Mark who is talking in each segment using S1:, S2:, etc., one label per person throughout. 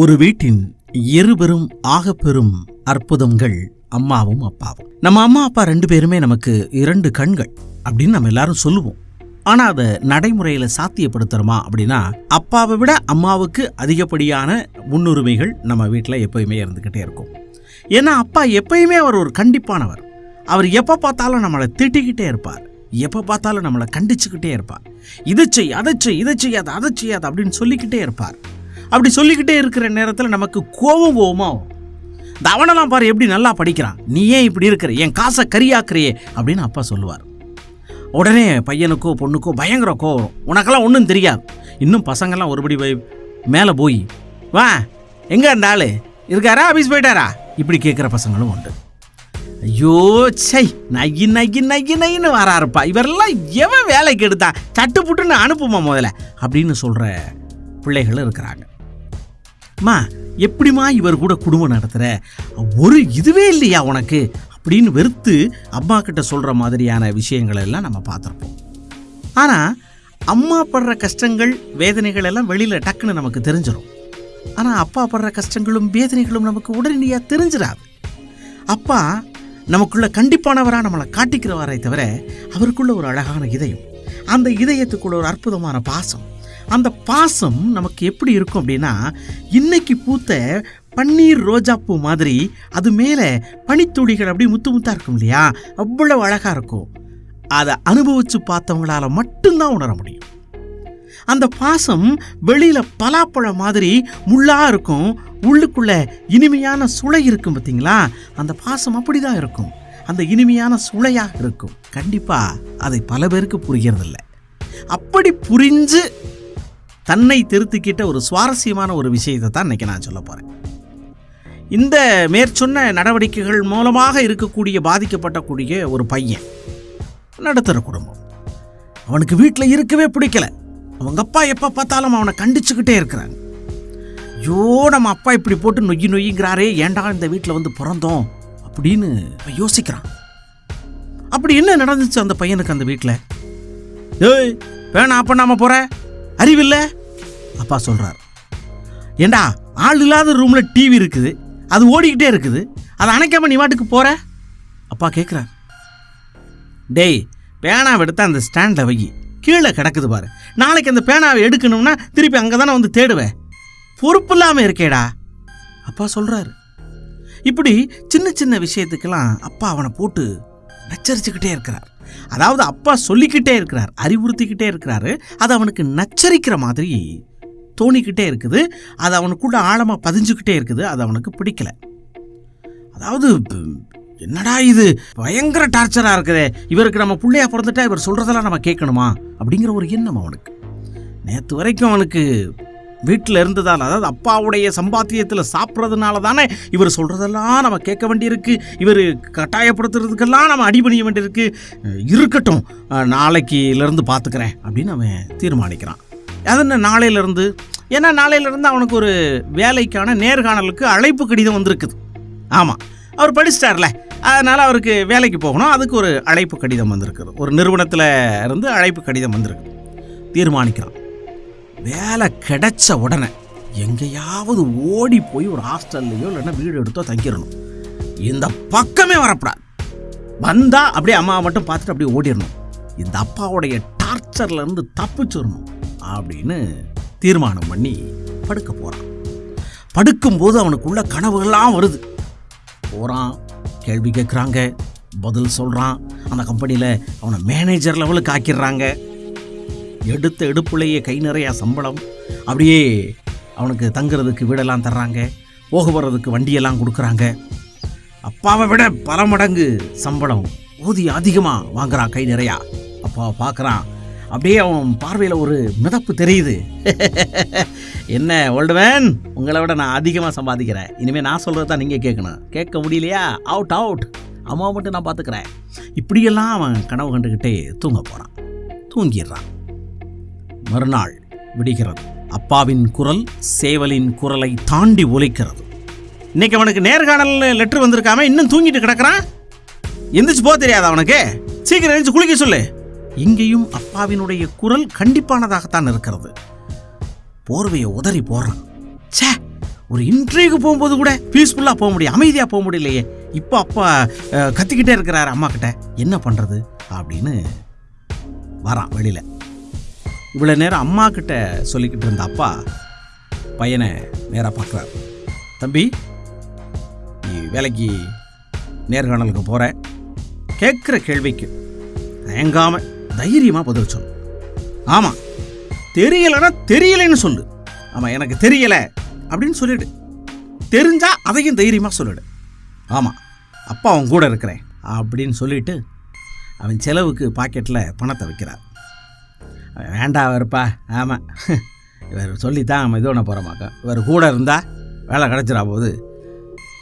S1: ஒரு வீட்டின் இருபெரும் ஆகப்பெரும் அற்புதங்கள் அம்மாவும் அப்பாவும். நம்ம அம்மா அப்பா ரெண்டு பேருமே நமக்கு இரண்டு கண்கள் அப்படின்னு நம்ம எல்லாரும் சொல்லுவோம். ஆனால் அதை நடைமுறையில் சாத்தியப்படுத்துகிறோமா அப்படின்னா அப்பாவை விட அம்மாவுக்கு அதிகப்படியான முன்னுரிமைகள் நம்ம வீட்டில் எப்பயுமே இருந்துக்கிட்டே இருக்கும். ஏன்னா அப்பா எப்பயுமே அவர் ஒரு கண்டிப்பானவர். அவர் எப்போ பார்த்தாலும் நம்மளை திட்டிக்கிட்டே இருப்பார். எப்போ பார்த்தாலும் நம்மளை கண்டிச்சுக்கிட்டே இருப்பார். இதை செய் அதை செய் இதை செய்யாது அதை செய்யாது அப்படின்னு சொல்லிக்கிட்டே இருப்பார். அப்படி சொல்லிக்கிட்டே இருக்கிற நேரத்தில் நமக்கு கோபம் கோபமா இந்த அவனெல்லாம் பாரு எப்படி நல்லா படிக்கிறான். நீ ஏன் இப்படி இருக்கிற? என் காசை கரியாக்குறியே அப்படின்னு அப்பா சொல்லுவார். உடனே பையனுக்கோ பொண்ணுக்கோ பயங்கர கோவம் உனக்கெல்லாம் ஒன்றும் தெரியாது. இன்னும் பசங்கள்லாம் ஒருபடி போய் மேலே போய் வா எங்கே அந்த ஆளு? இருக்காரா? ஆஃபீஸ் போயிட்டாரா? இப்படி கேட்குற பசங்களும் உண்டு. ஐயோ சை நகி நகி நகி நகின்னு வராருப்பா. இவரெல்லாம் எவன் வேலைக்கு எடுத்தா? சட்டு புட்டுன்னு அனுப்புமா முதல்ல? அப்படின்னு சொல்கிற பிள்ளைகள் இருக்கிறாங்க. அம்மா எப்படிம்மா இவர் கூட குடும்பம் நடத்துகிற ஒரு இதுவே இல்லையா உனக்கு? அப்படின்னு வெறுத்து அம்மா கிட்ட சொல்கிற மாதிரியான விஷயங்கள் எல்லாம் நம்ம பார்த்துருப்போம். ஆனால் அம்மா படுற கஷ்டங்கள் வேதனைகள் எல்லாம் வெளியில் டக்குன்னு நமக்கு தெரிஞ்சிடும் ஆனால் அப்பா படுற கஷ்டங்களும் வேதனைகளும் நமக்கு உடனடியாக தெரிஞ்சிடாது அப்பா நமக்குள்ள கண்டிப்பானவராக நம்மளை காட்டிக்கிறவரை தவிர அவருக்குள்ள ஒரு அழகான இதயம் அந்த இதயத்துக்குள்ள ஒரு அற்புதமான பாசம் அந்த பாசம் நமக்கு எப்படி இருக்கும் அப்படின்னா இன்னைக்கு பூத்த பன்னீர் ரோஜாப்பூ மாதிரி அது மேலே பனித்துளிகள் அப்படி முத்து முத்தாக இருக்கும் இல்லையா? அவ்வளவு அழகாக இருக்கும். அதை அனுபவித்து பார்த்தவங்களால மட்டும்தான் உணர முடியும். அந்த பாசம் வெளியில் பலாப்பழம் மாதிரி முள்ளாக இருக்கும் உள்ளுக்குள்ளே இனிமையான சுளை இருக்கும் பார்த்தீங்களா? அந்த பாசம் அப்படிதான் இருக்கும். அந்த இனிமையான சுளையாக இருக்கும். கண்டிப்பாக அதை பல பேருக்கு புரிகிறதில்ல. அப்படி புரிஞ்சு தன்னை திருத்திக்கிட்ட ஒரு சுவாரஸ்யமான ஒரு விஷயத்தை தான் இன்னைக்கு நான் சொல்ல போகிறேன் இந்த மேற்சொன்ன நடவடிக்கைகள் மூலமாக இருக்கக்கூடிய பாதிக்கப்பட்டக்கூடிய ஒரு பையன் நடத்துகிற குடும்பம். அவனுக்கு வீட்டில் இருக்கவே பிடிக்கல. அவங்க அப்பா எப்போ பார்த்தாலும் அவனை கண்டிச்சுக்கிட்டே இருக்கிறாங்க. ஐயோ நம்ம அப்பா இப்படி போட்டு நொய்யி நொய்யுங்கிறாரே ஏன்டா இந்த வீட்டில் வந்து பிறந்தோம் அப்படின்னு அவன் யோசிக்கிறான். அப்படி என்ன நடந்துச்சு அந்த பையனுக்கு அந்த வீட்டில் ஏய் வேணா அப்போ நாம போகிற அறிவில்லை? அப்பா சொல்கிறார் ஏண்டா ஆள் இல்லாத ரூமில் டிவி இருக்குது அது ஓடிக்கிட்டே இருக்குது அதை அணைக்காம நீ வாட்டுக்கு போகிற அப்பா கேட்குறார் டேய் பேனாவை எடுத்து அந்த ஸ்டாண்டில் வை. கீழே கிடக்குது பாரு. நாளைக்கு அந்த பேனாவை எடுக்கணும்னா திருப்பி அங்கே தானே வந்து தேடுவேன் பொறுப்பு இல்லாமல் இருக்கேடா. அப்பா சொல்கிறாரு இப்படி சின்ன சின்ன விஷயத்துக்கெல்லாம் அப்பா அவனை போட்டு நச்சரிச்சுக்கிட்டே இருக்கிறார். அதாவது அப்பா சொல்லிக்கிட்டே இருக்கிறார் அறிவுறுத்திக்கிட்டே இருக்கிறாரு அது அவனுக்கு நச்சரிக்கிற மாதிரி தோணிக்கிட்டே இருக்குது. அது அவனுக்குள்ள ஆழமாக பதிஞ்சுக்கிட்டே இருக்குது. அது அவனுக்கு பிடிக்கல. அதாவது என்னடா இது? பயங்கர டார்ச்சராக இருக்குதே. இவருக்கு நம்ம பிள்ளையா பிறந்துட்டா இவர் சொல்கிறதெல்லாம் நம்ம கேட்கணுமா? அப்படிங்கிற ஒரு எண்ணம் அவனுக்கு. நேற்று வரைக்கும் அவனுக்கு வீட்டில் இருந்ததால் அதாவது அப்பாவுடைய சம்பாத்தியத்தில் சாப்பிட்றதுனால தானே இவர் சொல்கிறதெல்லாம் நம்ம கேட்க வேண்டியிருக்கு. இவர் கட்டாயப்படுத்துறதுக்கெல்லாம் நம்ம அடிபணிய வேண்டியிருக்கு. இருக்கட்டும் நாளைக்கிலேருந்து பார்த்துக்கிறேன் அப்படின்னு அவன் தீர்மானிக்கிறான். அது என்ன நாளையிலேருந்து ஏன்னா நாளையிலேருந்து அவனுக்கு ஒரு வேலைக்கான நேர்காணலுக்கு அழைப்பு கடிதம் வந்திருக்குது. ஆமாம் அவர் படிச்சிட்டார்ல. அதனால் அவருக்கு வேலைக்கு போகணும். அதுக்கு ஒரு அழைப்பு கடிதம் வந்திருக்குது. ஒரு நிறுவனத்தில் இருந்து அழைப்பு கடிதம் வந்திருக்கு தீர்மானிக்கிறான். வேலை கிடைச்ச உடனே எங்கேயாவது ஓடி போய் ஒரு ஹாஸ்டல்லையோ இல்லைன்னா வீடு எடுத்தோ தங்கிடணும். இந்த பக்கமே வரப்படாது. வந்தால் அப்படியே அம்மாவை மட்டும் பார்த்துட்டு அப்படியே ஓடிடணும். இந்த அப்பாவுடைய டார்ச்சர்லேருந்து தப்பிச்சிடணும். அப்படின்னு தீர்மானம் பண்ணி படுக்க போகிறான் படுக்கும்போது அவனுக்குள்ள கனவுகள்லாம் வருது. போகிறான் கேள்வி கேட்குறாங்க பதில் சொல்கிறான் அந்த கம்பெனியில் அவனை மேனேஜர் லெவலுக்கு ஆக்கிடுறாங்க. எடுத்த எடுப்புலேயே கை நிறையா சம்பளம். அப்படியே அவனுக்கு தங்குறதுக்கு வீடெல்லாம் தர்றாங்க. போக வர்றதுக்கு வண்டியெல்லாம் கொடுக்குறாங்க. அப்பாவை விட பல மடங்கு சம்பளம். ஊதியம் அதிகமாக வாங்குறான் கை நிறையா. அப்பாவை பார்க்குறான் அப்படியே அவன் பார்வையில் ஒரு மிதப்பு தெரியுது. என்ன ஓல்டுவேன் உங்களை விட நான் அதிகமாக சம்பாதிக்கிறேன். இனிமேல் நான் சொல்கிறது தான் நீங்கள் கேட்கணும். கேட்க முடியலையா? அவுட் அவுட் அம்மா மட்டும் நான் பார்த்துக்கிறேன். இப்படியெல்லாம் அவன் கனவு கண்டுக்கிட்டே தூங்க போகிறான் தூங்கிடுறான். மறுநாள் விடுகிறது. அப்பாவின் குரல் சேவலின் குரலை தாண்டி ஒலிக்கிறது. இன்னைக்கு அவனுக்கு நேர்காணல் லெட்டர் வந்திருக்காம இன்னும் தூங்கிட்டு கிடக்குறான். எந்திரிச்சு போக தெரியாது அவனுக்கு. சீக்கிரம் எழுந்து குளிக்க சொல்லு. இங்கேயும் அப்பாவினுடைய குரல் கண்டிப்பானதாகத்தான் இருக்கிறது. போர்வையை உதறி போடுறான். ச்சே ஒரு இன்டர்வியூக்கு போகும்போது கூட பீஸ்ஃபுல்லாக போக முடியும் அமைதியாக போக முடியலையே இப்போ அப்பா கத்திக்கிட்டே இருக்கிறாரு அம்மா கிட்ட என்ன பண்ணுறது அப்படின்னு வரான் வெளியில். இவ்வளோ நேரம் அம்மா கிட்ட சொல்லிக்கிட்டு இருந்த அப்பா பையனை நேராக பார்க்குறாரு. தம்பி நீ வேலைக்கு நேர்காணலுக்கு போகிற கேட்குற கேள்விக்கு தயங்காமல் தைரியமாக பதில் சொல்லு. ஆமாம் தெரியலைன்னா தெரியலைன்னு சொல்லு. ஆமாம் எனக்கு தெரியலை அப்படின்னு சொல்லிடு. தெரிஞ்சால் அதையும் தைரியமாக சொல்லிடு. ஆமாம் அப்பா அவன் கூட இருக்கிறேன் அப்படின்னு சொல்லிட்டு அவன் செலவுக்கு பாக்கெட்டில் பணத்தை வைக்கிறார். வேண்டாம் இருப்பா ஆமாம் இவர் சொல்லித்தான் அவன் இது பண்ண போகிறமாக்க இவர் கூட இருந்தால் வேலை கிடச்சிடா போது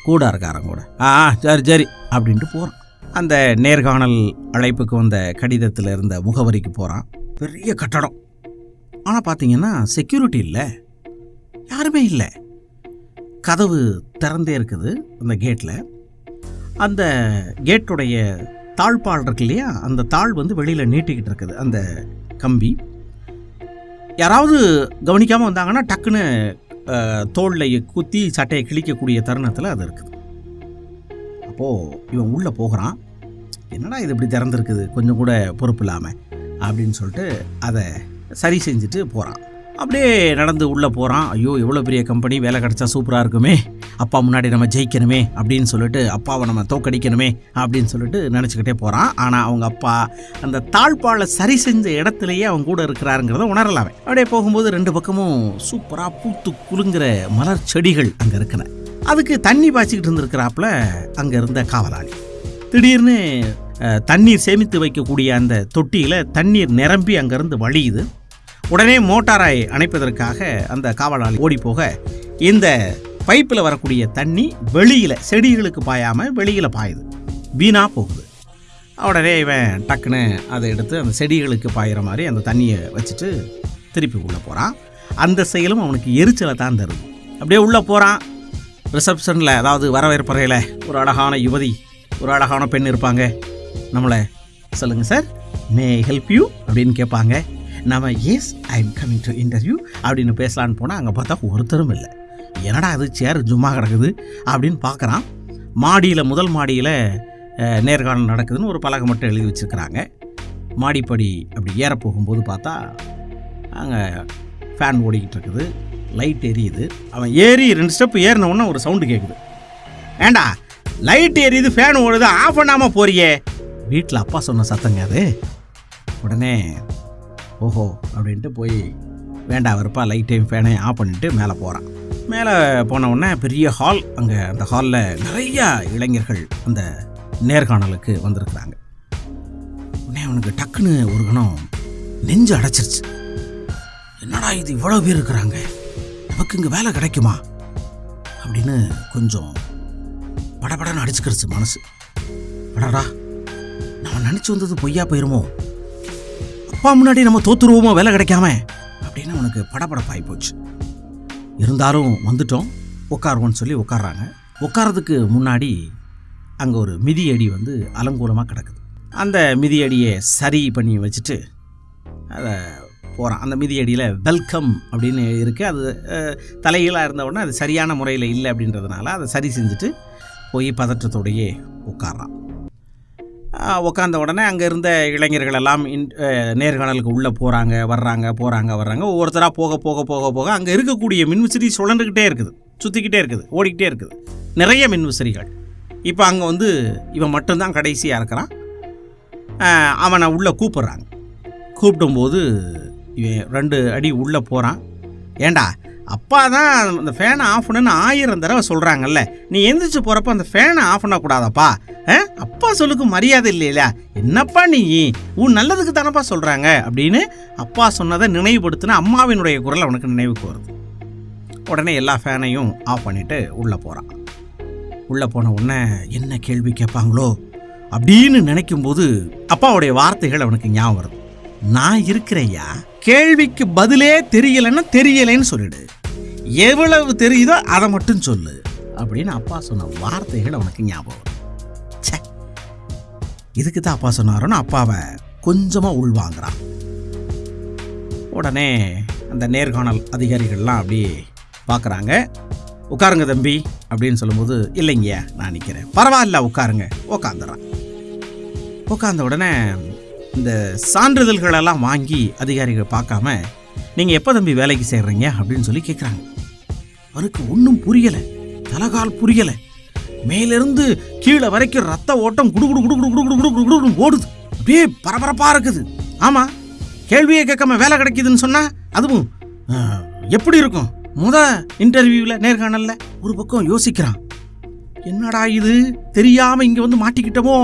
S1: கூட இருக்காரன் கூட. ஆ ஆ, சரி சரி அப்படின்ட்டு போகிறான் அந்த நேர்காணல் அழைப்புக்கு வந்த கடிதத்தில் இருந்த முகவரிக்கு போகிறான் பெரிய கட்டடம். ஆனால் பார்த்தீங்கன்னா செக்யூரிட்டி இல்லை. யாருமே இல்லை. கதவு திறந்தே இருக்குது அந்த கேட்டில் அந்த கேட்டுடைய தாழ்பால் இருக்கு இல்லையா? அந்த தாழ் வந்து வெளியில் நீட்டிக்கிட்டு இருக்குது அந்த கம்பி. யாராவது கவனிக்காமல் வந்தாங்கன்னா டக்குன்னு தோளில் குத்தி சட்டையை கிழிக்கக்கூடிய தருணத்தில் அது இருக்குது. அப்போது இவன் உள்ளே போகிறான். என்னடா இது இப்படி திறந்துருக்குது? கொஞ்சம் கூட பொறுப்பு இல்லாமல் அப்படின்னு சொல்லிட்டு அதை சரி செஞ்சுட்டு போகிறான் அப்படியே நடந்து உள்ளே போகிறான் ஐயோ எவ்வளோ பெரிய கம்பெனி வேலை கிடச்சா சூப்பராக இருக்குமே. அப்பா முன்னாடி நம்ம ஜெயிக்கணுமே அப்படின்னு சொல்லிட்டு அப்பாவை நம்ம தோக்கடிக்கணுமே அப்படின்னு சொல்லிட்டு நினச்சிக்கிட்டே போகிறான் ஆனால் அவங்க அப்பா அந்த தாழ்பாலை சரி செஞ்ச இடத்துலையே அவங்க கூட இருக்கிறாருங்கிறத உணரலாமே. அப்படியே போகும்போது ரெண்டு பக்கமும் சூப்பராக பூத்து குலுங்குற மலர் செடிகள் அங்கே இருக்கிறேன் அதுக்கு தண்ணி பாய்ச்சிக்கிட்டு இருந்திருக்கிறாப்புல அங்கே இருந்த காவலாளி. திடீர்னு தண்ணீர் சேமித்து வைக்கக்கூடிய அந்த தொட்டியில் தண்ணீர் நிரம்பி அங்கேருந்து வழியுது. உடனே மோட்டாரை அணைப்பதற்காக அந்த காவலாளி ஓடிப்போக இந்த பைப்பில் வரக்கூடிய தண்ணி வெளியில் செடிகளுக்கு பாயாமல் வெளியில் பாயுது. வீணாக போகுது. உடனே இவன் டக்குன்னு அதை எடுத்து அந்த செடிகளுக்கு பாயிற மாதிரி அந்த தண்ணியை வச்சுட்டு திருப்பி உள்ளே போகிறான் அந்த செயலும் அவனுக்கு எரிச்சலை தான் தருது. அப்படியே உள்ளே போகிறான் ரிசப்ஷனில் அதாவது வரவேற்பறையில் ஒரு அழகான யுவதி ஒரு அழகான பெண் இருப்பாங்க. நம்மளை சொல்லுங்கள் சார் மே ஹெல்ப் யூ அப்படின்னு கேட்பாங்க. நம்ம yes I am coming to interview அப்படின்னு பேசலான்னு போனால் அங்கே பார்த்தா ஒருத்தரும் இல்லை. என்னடா அது சேர் ஜும்மா கிடக்குது? அப்படின்னு பார்க்குறான். மாடியில் முதல் மாடியில் நேர்காணல் நடக்குதுன்னு ஒரு பலகை மட்டும் எழுதி வச்சுருக்கிறாங்க. மாடிப்படி அப்படி ஏற போகும்போது பார்த்தா அங்கே ஃபேன் ஓடிக்கிட்டு இருக்குது. லைட் எரியுது. அவன் ஏறி ரெண்டு ஸ்டெப் ஏறின உடனே ஒரு சவுண்டு கேட்குது ஏண்டா? லைட் எரியுது ஃபேன் ஓடுது ஆஃப் பண்ணாமல் போறியே? வீட்டில் அப்பா சொன்ன சத்தங்க அது. உடனே ஓஹோ அப்படின்ட்டு போய் வேண்டாம் வெறுப்பா லைட்டையும் ஃபேனையும் ஆஃப் பண்ணிட்டு மேலே போகிறான் மேலே போன உடனே பெரிய ஹால் அங்கே அந்த ஹாலில் நிறையா இளைஞர்கள் அந்த நேர்காணலுக்கு வந்திருக்கிறாங்க. உடனே அவனுக்கு டக்குன்னு ஒரு கணம் நெஞ்சு அடைச்சிருச்சு. என்னடா இது இவ்வளோ பேர் இருக்கிறாங்க? நமக்கு இங்கே வேலை கிடைக்குமா? அப்படின்னு கொஞ்சம் படபடன்னு அடிச்சுக்கிறச்சு மனசு. அடடா நம்ம நினச்சி வந்தது பொய்யா போயிருமோ? அப்பா முன்னாடி நம்ம தோத்துருவோமோ வேலை கிடைக்காம? அப்படின்னு அவனுக்கு படபடப்பாகி போச்சு. இருந்தாலும் வந்துட்டோம் உட்காருவோன்னு சொல்லி உட்காடுறாங்க உட்காரதுக்கு முன்னாடி அங்கே ஒரு மிதியடி வந்து அலங்கூலமாக கிடக்குது. அந்த மிதியடியை சரி பண்ணி வச்சுட்டு அதை போகிறான் அந்த மிதியடியில் வெல்கம் அப்படின்னு இருக்குது அது அஹ், தலைகீழாக இருந்த உடனே அது சரியான முறையில் இல்லை அப்படின்றதுனால அதை சரி செஞ்சுட்டு போய் பதற்றத்தோடையே உட்கார்றான். உட்காந்த உட்கார்ந்த உடனே அங்கே இருந்த இளைஞர்கள் எல்லாம் இன் நேர்காணலுக்கு உள்ளே போகிறாங்க வர்றாங்க போகிறாங்க வர்றாங்க. ஒவ்வொருத்தராக போக போக போக போக அங்கே இருக்கக்கூடிய மின்விசிறி சுழண்டுக்கிட்டே இருக்குது. சுற்றிக்கிட்டே இருக்குது ஓடிக்கிட்டே இருக்குது. நிறைய மின்விசிறிகள். இப்போ அங்கே வந்து இவன் மட்டும்தான் கடைசியாக இருக்கிறான். அவனை உள்ளே கூப்பிட்றாங்க. கூப்பிடும்போது ரெண்டு அடி உள்ளே போகிறான் ஏண்டா அப்பா தான் அந்த ஃபேனை ஆஃப் பண்ணுன்னு ஆயிரம் தடவை சொல்கிறாங்கல்ல நீ எந்திரிச்சு போகிறப்ப அந்த ஃபேனை ஆஃப் பண்ணக்கூடாதப்பா. ஆ? அப்பா சொல்லுக்கு மரியாதை இல்லையில. என்னப்பா நீ? உன் நல்லதுக்கு தானப்பா சொல்கிறாங்க அப்படின்னு அப்பா சொன்னதை நினைவுபடுத்தின அம்மாவினுடைய குரல் அவனுக்கு நினைவுக்கு வருது. உடனே எல்லா ஃபேனையும் ஆஃப் பண்ணிவிட்டு உள்ளே போகிறான் உள்ளே போன உடனே என்ன கேள்வி கேட்பாங்களோ அப்படின்னு நினைக்கும்போது அப்பாவுடைய வார்த்தைகள் அவனுக்கு ஞாபகம் வருது. நான் இருக்கிறேயா கேள்விக்கு பதிலே தெரியலைன்னா தெரியலைன்னு சொல்லிடு. எவ்வளவு தெரியுதோ அதை மட்டும் சொல்லு. அப்படின்னு அப்பா சொன்ன வார்த்தைகள் அவனுக்கு ஞாபகம் சே ச்சே. இதுக்கு தான் அப்பா சொன்னாரோன்னு அப்பாவை கொஞ்சமாக உள்வாங்கிறான். உடனே அந்த நேர்காணல் அதிகாரிகள்லாம் அப்படியே பார்க்குறாங்க. உட்காருங்க தம்பி அப்படின்னு சொல்லும்போது இல்லைங்கய்யா நான் நிற்கிறேன் பரவாயில்ல உட்காருங்க. உட்காந்துறான் உட்காந்த உடனே இந்த சான்றிதழ்களெல்லாம் வாங்கி அதிகாரிகள் பார்க்காம நீங்கள் எப்போ தம்பி வேலைக்கு சேர்றீங்க? அப்படின்னு சொல்லி கேட்குறாங்க அவனுக்கு ஒன்றும் புரியலை. தலகால் புரியலை. மேலிருந்து கீழே வரைக்கும் ரத்த ஓட்டம் குடு குடு குடு குடு குடு குடு குடு குடு ஓடுது. அப்படியே பரபரப்பாக இருக்குது. ஆமாம் கேள்வியே கேட்காம வேலை கிடைக்குதுன்னு சொன்னால் அதுவும் எப்படி இருக்கும்? முத இன்டர்வியூவில் நேர்காணலில் ஒரு பக்கம் யோசிக்கிறான். என்னடா இது? தெரியாமல் இங்கே வந்து மாட்டிக்கிட்டோமோ?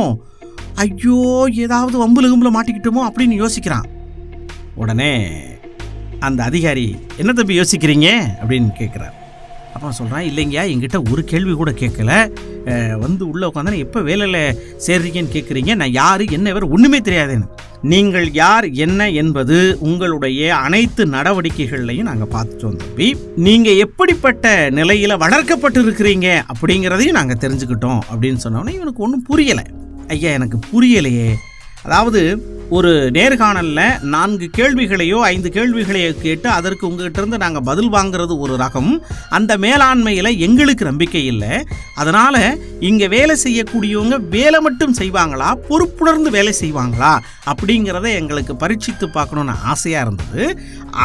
S1: ஐயோ ஏதாவது வம்புல கும்பல மாட்டிக்கிட்டோமோ அப்படின்னு யோசிக்கிறான். உடனே அந்த அதிகாரி என்ன தம்பி யோசிக்கிறீங்க? அப்படின்னு கேட்குறார் அப்போ சொல்கிறான் இல்லைங்கய்யா என்கிட்ட ஒரு கேள்வி கூட கேட்கல. வந்து உள்ளே உட்காந்து எப்போ வேலையில் சேர்றீங்கன்னு கேட்குறீங்க நான் யார் என்ன வேறு ஒன்றுமே தெரியாதுன்னு. நீங்கள் யார் என்ன என்பது உங்களுடைய அனைத்து நடவடிக்கைகள்லையும் நாங்கள் பார்த்துட்டோம் தம்பி. நீங்கள் எப்படிப்பட்ட நிலையில் வளர்க்கப்பட்டு இருக்கிறீங்க அப்படிங்கிறதையும் நாங்கள் தெரிஞ்சுக்கிட்டோம் அப்படின்னு சொன்னோன்னே இவனுக்கு ஒன்றும் புரியலை. ஐயா எனக்கு புரியலையே. அதாவது ஒரு நேர்காணலில் நான்கு கேள்விகளையோ ஐந்து கேள்விகளையோ கேட்டு அதற்கு உங்கள்கிட்ட இருந்து நாங்கள் பதில் வாங்குறது ஒரு ரகம். அந்த மேலாண்மையில் எங்களுக்கு நம்பிக்கை இல்லை. அதனால் இங்கே வேலை செய்யக்கூடியவங்க வேலை மட்டும் செய்வாங்களா பொறுப்புணர்ந்து வேலை செய்வாங்களா அப்படிங்கிறத எங்களுக்கு பரீட்சித்து பார்க்கணுன்னு ஆசையாக இருந்தது.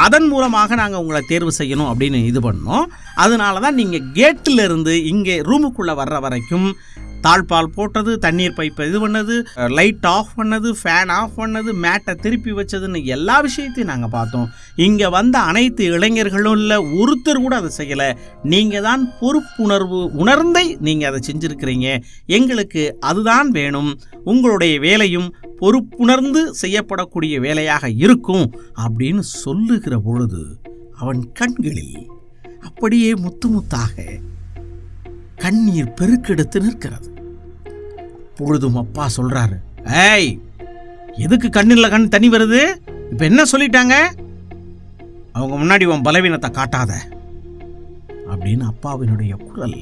S1: அதன் மூலமாக நாங்கள் உங்களை தேர்வு செய்யணும் அப்படின்னு இது பண்ணோம். அதனால தான் நீங்கள் கேட்டில் இருந்து இங்கே ரூமுக்குள்ளே வர்ற வரைக்கும் தாழ்பால் போட்டது தண்ணீர் பைப்பை இது பண்ணது லைட் ஆஃப் பண்ணது ஃபேன் ஆஃப் பண்ணது மேட்டை திருப்பி வச்சதுன்னு எல்லா விஷயத்தையும் நாங்கள் பார்த்தோம். இங்கே வந்த அனைத்து இளைஞர்களும் இல்லை ஒருத்தர் கூட அதை செய்யலை. நீங்கள் தான் பொறுப்புணர்வு உணர்ந்தே நீங்கள் அதை செஞ்சுருக்கிறீங்க. எங்களுக்கு அதுதான் வேணும். உங்களுடைய வேலையும் பொறுப்புணர்ந்து செய்யப்படக்கூடிய வேலையாக இருக்கும் அப்படின்னு சொல்லுகிற பொழுது அவன் கண்களில் அப்படியே முத்து முத்தாக கண்ணீர் பெருக்கெடுத்து நிற்கிறது. பொழுதும் அப்பா சொல்றாரு ஏய் எதுக்கு கண்ணில் கண் தண்ணி வருது? இப்போ என்ன சொல்லிட்டாங்க? அவங்க முன்னாடி உன் பலவீனத்தை காட்டாத அப்படின்னு அப்பாவினுடைய குரல்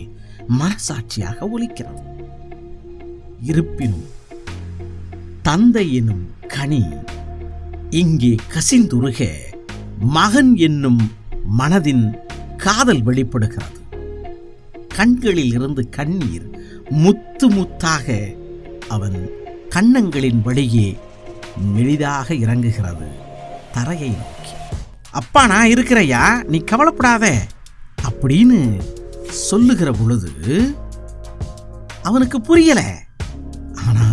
S1: மனசாட்சியாக ஒலிக்கிறது. இருப்பினும் தந்தை எனும் கனி இங்கே கசிந்துருக மகன் என்னும் மனதின் காதல் வெளிப்படுகிறது. கண்களில் இருந்து கண்ணீர் முத்து முத்தாக அவன் கன்னங்களின் வழியே மெலிதாக இறங்குகிறது தரையை நோக்கி. அப்பா நான் இருக்கிறையா நீ கவலைப்படாத அப்படின்னு சொல்லுகிற பொழுது அவனுக்கு புரியல. ஆனா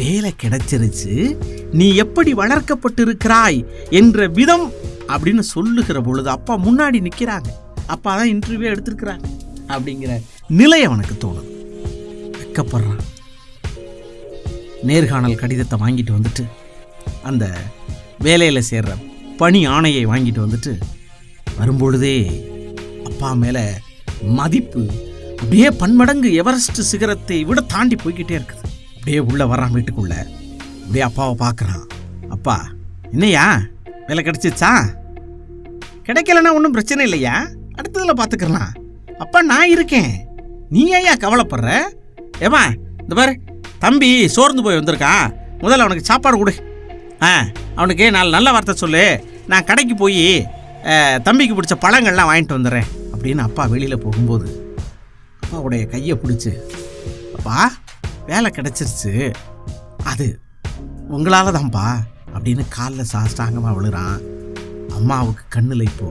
S1: வேலை கிடைச்சிருச்சு நீ எப்படி வளர்க்கப்பட்டிருக்கிறாய் என்ற விதம் அப்படின்னு சொல்லுகிற பொழுது அப்பா முன்னாடி நிற்கிறாங்க அப்பா தான் இன்டர்வியூ எடுத்திருக்கிறாங்க. அப்படிங்கிற நிலை அவனுக்கு தோணுது. வெக்கப்படுறான். நேர்காணல் கடிதத்தை வாங்கிட்டு வந்துட்டு அந்த வேலையில் சேர்ற பணி ஆணையை வாங்கிட்டு வந்துட்டு வரும்பொழுதே அப்பா மேலே மதிப்பு அப்படியே பன்மடங்கு எவரெஸ்ட் சிகரத்தை விட தாண்டி போய்கிட்டே இருக்குது. அப்படியே உள்ளே வர்றான் வீட்டுக்குள்ளே. அப்படியே அப்பாவை பார்க்குறான். அப்பா என்னையா வேலை கிடச்சிச்சா? கிடைக்கலன்னா ஒன்றும் பிரச்சனை இல்லையா? அடுத்ததில் பார்த்துக்கலாம் அப்பா நான் இருக்கேன். நீ ஏயா கவலைப்படுற? ஏமா இந்த பாரு தம்பி சோர்ந்து போய் வந்திருக்கான். முதல்ல அவனுக்கு சாப்பாடு கொடு. ஆ அவனுக்கு நாலு நல்ல வார்த்தை சொல்லு. நான் கடைக்கு போய் தம்பிக்கு பிடிச்ச பழங்கள்லாம் வாங்கிட்டு வந்துடுறேன் அப்படின்னு அப்பா வெளியில் போகும்போது அப்பாவுடைய கையை பிடிச்சி அப்பா வேலை கிடச்சிருச்சு. அது உங்களால் தான்ப்பா அப்படின்னு காலில் சாஷ்டாங்கமாக விழுறான். அம்மாவுக்கு கண்ணில் இப்போ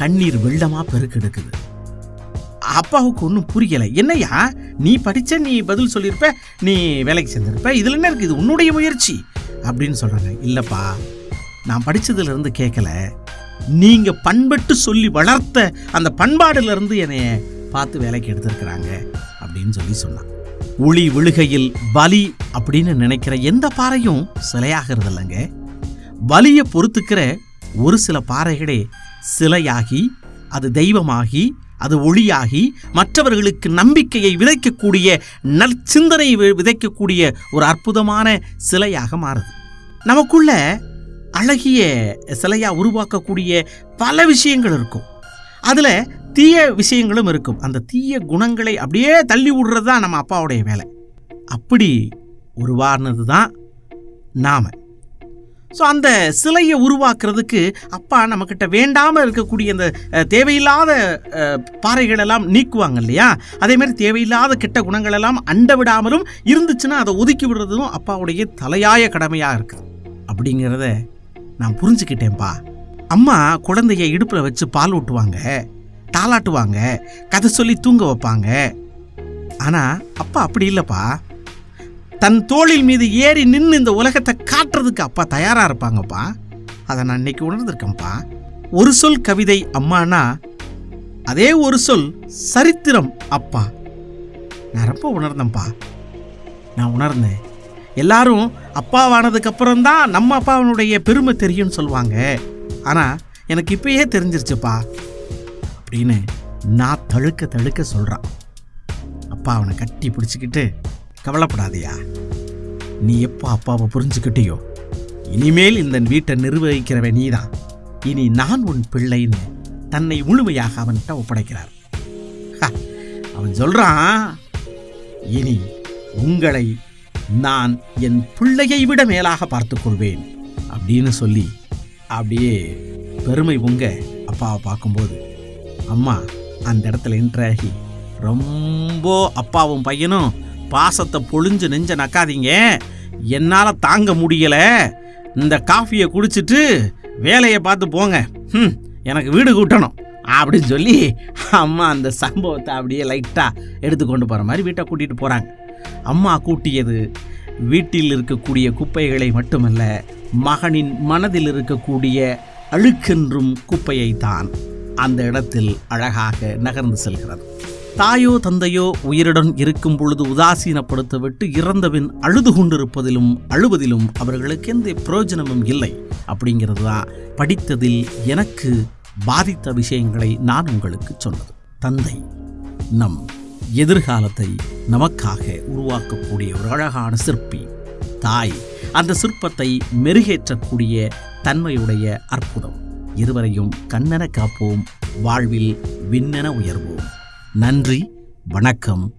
S1: கண்ணீர் வெள்ளமாக பெருக்கெடுக்குது அப்பாவுக்கு ஒன்றும் புரியலை. என்னையா நீ படித்த நீ பதில் சொல்லியிருப்ப நீ வேலைக்கு சேர்ந்திருப்ப. இதில் என்ன இருக்குது இது உன்னுடைய முயற்சி. அப்படின்னு சொல்கிறாங்க இல்லைப்பா நான் படித்ததுலேருந்து கேட்கல நீங்கள் பண்பட்டு சொல்லி வளர்த்த அந்த பண்பாடுலேருந்து என்னைய பார்த்து வேலைக்கு எடுத்திருக்கிறாங்க அப்படின்னு சொல்லி சொன்னான். ஒளி விழுகையில் பலி அப்படின்னு நினைக்கிற எந்த பாறையும் சிலையாகிறது இல்லைங்க வலியை பொறுத்துக்கிற ஒரு சில பாறைகளே சிலையாகி அது தெய்வமாகி அது ஒளியாகி மற்றவர்களுக்கு நம்பிக்கையை விதைக்கக்கூடிய நற்சிந்தனை வி- விதைக்கக்கூடிய ஒரு அற்புதமான சிலையாக மாறுது. நமக்குள்ள அழகிய சிலையாக உருவாக்கக்கூடிய பல விஷயங்கள் இருக்கும். அதில் தீய விஷயங்களும் இருக்கும். அந்த தீய குணங்களை அப்படியே தள்ளி விடுறது தான் நம்ம அப்பாவுடைய வேலை. அப்படி உருவானது தான் நாம. ஸோ அந்த சிலையை உருவாக்குறதுக்கு அப்பா நம்மக்கிட்ட வேண்டாமல் இருக்கக்கூடிய அந்த தேவையில்லாத பாறைகளெல்லாம் பாறைகள் எல்லாம் நீக்குவாங்க இல்லையா? அதேமாதிரி தேவையில்லாத கெட்ட குணங்கள் எல்லாம் அண்ட விடாமலும் இருந்துச்சுன்னா அதை ஒதுக்கி விடுறதும் அப்பாவுடைய தலையாய கடமையாக இருக்குது. அப்படிங்கிறத நான் புரிஞ்சுக்கிட்டேன்ப்பா. அம்மா குழந்தைய இடுப்பில் வச்சு பால் ஊட்டுவாங்க தாளாட்டுவாங்க கதை சொல்லி தூங்க வைப்பாங்க. ஆனால் அப்பா அப்படி இல்லைப்பா. தன் தோளில் மீது ஏறி நின்று இந்த உலகத்தை காட்டுறதுக்கு அப்பா தயாராக இருப்பாங்கப்பா. அதை நான் இன்னைக்கு உணர்ந்திருக்கேன்ப்பா. ஒரு சொல் கவிதை அம்மானா அதே ஒரு சொல் சரித்திரம் அப்பா. நான் ரொம்ப உணர்ந்தேன்ப்பா. நான் உணர்ந்தேன். எல்லாரும் அப்பாவானதுக்கப்புறம் தான் நம்ம அப்பாவனுடைய பெருமை தெரியும்னு சொல்லுவாங்க. ஆனால் எனக்கு இப்பயே தெரிஞ்சிருச்சுப்பா. அப்படின்னு நான் தழுக்க தழுக்க சொல்கிறான் அப்பா அவனை கட்டி பிடிச்சிக்கிட்டு கவலைப்படாதயா. நீ எப்போ அப்பாவை புரிஞ்சுக்கிட்டியோ இனிமேல் இந்த வீட்டை நிர்வகிக்கிறவன் நீதான். இனி நான் உன் பிள்ளைன்னு தன்னை முழுமையாக அவன்கிட்ட ஒப்படைக்கிறார். அவன் சொல்றான் இனி உங்களை நான் என் பிள்ளையை விட மேலாக பார்த்துக்கொள்வேன் அப்படின்னு சொல்லி அப்படியே பெருமை உங்க அப்பாவை பார்க்கும்போது அம்மா அந்த இடத்துல இன்ட்ராகி ரொம்ப அப்பாவும் பையனும் பாசத்தை பொழிஞ்சு நெஞ்ச நக்காதீங்க. என்னால் தாங்க முடியலை. இந்த காஃபியை குடிச்சிட்டு வேலையை பார்த்து போங்க. ம் எனக்கு வீடு கூட்டணும். அப்படின்னு சொல்லி அம்மா அந்த சம்பவத்தை அப்படியே லைட்டாக எடுத்து கொண்டு போகிற மாதிரி வீட்டை கூட்டிகிட்டு போகிறாங்க அம்மா கூட்டியது வீட்டில் இருக்கக்கூடிய குப்பைகளை மட்டுமல்ல மகனின் மனதில் இருக்கக்கூடிய அழுக்கென்றும் குப்பையை தான் அந்த இடத்தில் அழகாக நகர்ந்து செல்கிறது. தாயோ தந்தையோ உயிருடன் இருக்கும் பொழுது உதாசீனப்படுத்தவிட்டு இறந்தபின் அழுது கொண்டிருப்பதிலும் அழுவதிலும் அவர்களுக்கு எந்த பிரயோஜனமும் இல்லை. அப்படிங்கிறது தான் படித்ததில் எனக்கு பாதித்த விஷயங்களை நான் உங்களுக்கு சொன்னது. தந்தை நம் எதிர்காலத்தை நமக்காக உருவாக்கக்கூடிய ஒரு அழகான சிற்பி தாய் அந்த சிற்பத்தை மெருகேற்றக்கூடிய தன்மையுடைய அற்புதம். இருவரையும் கண்ணென காப்போம் வாழ்வில் விண்ணென உயர்வோம். நன்றி வணக்கம்.